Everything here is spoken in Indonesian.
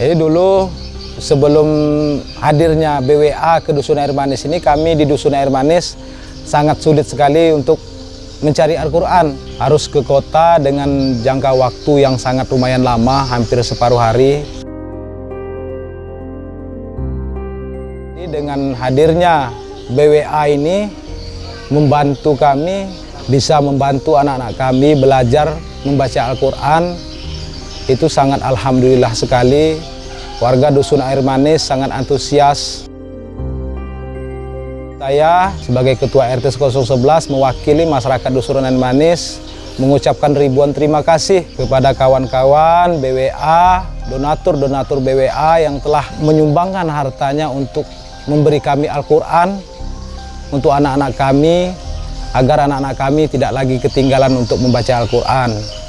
Jadi dulu sebelum hadirnya BWA ke Dusun Air Manis ini kami di Dusun Air Manis sangat sulit sekali untuk mencari Al-Quran. Harus ke kota dengan jangka waktu yang sangat lumayan lama, hampir separuh hari. Jadi dengan hadirnya BWA ini membantu kami, bisa membantu anak-anak kami belajar membaca Al-Quran. Itu sangat Alhamdulillah sekali. Warga Dusun Air Manis sangat antusias. Saya sebagai Ketua RT 011 mewakili masyarakat Dusun Air Manis mengucapkan ribuan terima kasih kepada kawan-kawan BWA, donatur-donatur BWA yang telah menyumbangkan hartanya untuk memberi kami Al-Quran untuk anak-anak kami agar anak-anak kami tidak lagi ketinggalan untuk membaca Al-Quran.